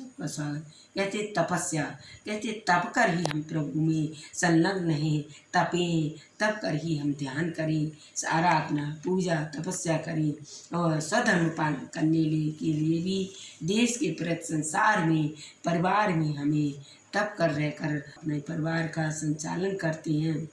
स्वागत कहते, तपस्या। कहते, तप कर ही हम प्रभु में संलग्न हैं। तपें, तप कर ही हम ध्यान करें। आराधना पूजा, तपस्या करें और सधर्म पालन करने के लिए भी देश के प्रति संसार में, परिवार में हमें तप कर रहकर अपने परिवार का संचालन करते हैं।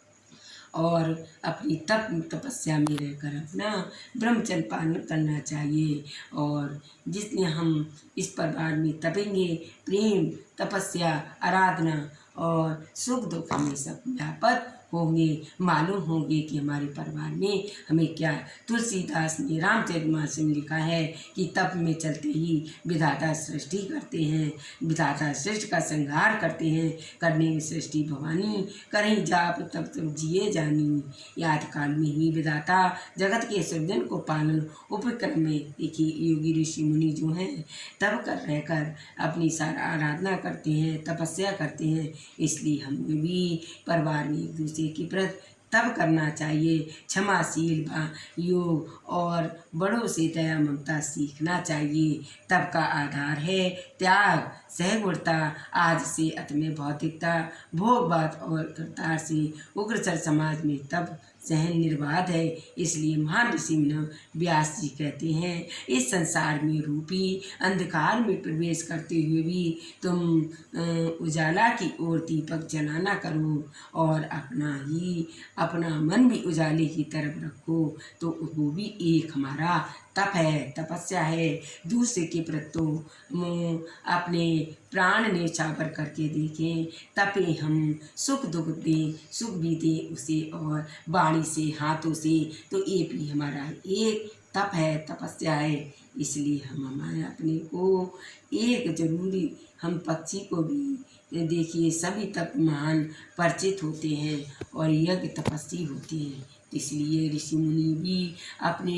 और अपनी तप तपस्या में रहकर अपना ब्रह्मचर्य पालन करना चाहिए। और जितने हम इस परिवार में तपेंगे, प्रेम, तपस्या, आराधना और सुख दुख में सब व्यापक होंगे। मालूम होंगे कि हमारे परिवार में हमें क्या तुलसीदास ने रामचरितमानस में लिखा है कि तप में चलते ही विधाता सृष्टि करते हैं, विधाता सृष्टि का संहार करते हैं। करने में सृष्टि भवानी, करें जाप तब तब जिए जानी। याद काल में ही विधाता जगत के सृजन को पालन। उपक्रम में देखिए, योगी ऋषि मुनि जो हैं तब कर रहकर अपनी सारा आराधना करते हैं, तपस्या करते हैं। इसलिए हम भी परिवार में एक दूसरे की प्रति, तब करना चाहिए। क्षमाशील योग और बड़ों से दया ममता सीखना चाहिए। तब का आधार है त्याग सहगुणता आज से अतमे भौतिकता भोगवाद और करतार से उग्रचर समाज में तब सहन निर्बाध है, इसलिए महान ऋषि व्यास जी कहते हैं, इस संसार में रूपी, अंधकार में प्रवेश करते हुए भी तुम उजाला की ओर दीपक जलाना करो और अपना ही, अपना मन भी उजाले की तरफ़ रखो तो वो भी एक हमारा तप है, तपस्या है। दूसरे के प्रति अपने प्राण ने चावर करके देखें, तपे हम सुख दुख दें, सुख भी दें उसे और वाणी से, हाथों से तो ये भी हमारा एक तप है, तपस्या है। इसलिए हम हमारे अपने को एक ज़रूरी, हम पक्षी को भी देखिए, सभी तप महान परिचित होते हैं और यज्ञ तपस्वी होते हैं। इसलिए ऋषि मुनि भी अपने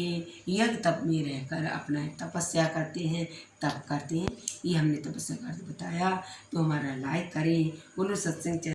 यज्ञ तप में रहकर अपना तपस्या करते हैं, तप करते हैं। ये हमने तपस्या कर बताया। तो हमारा लाइक करें, बोलो सत्संग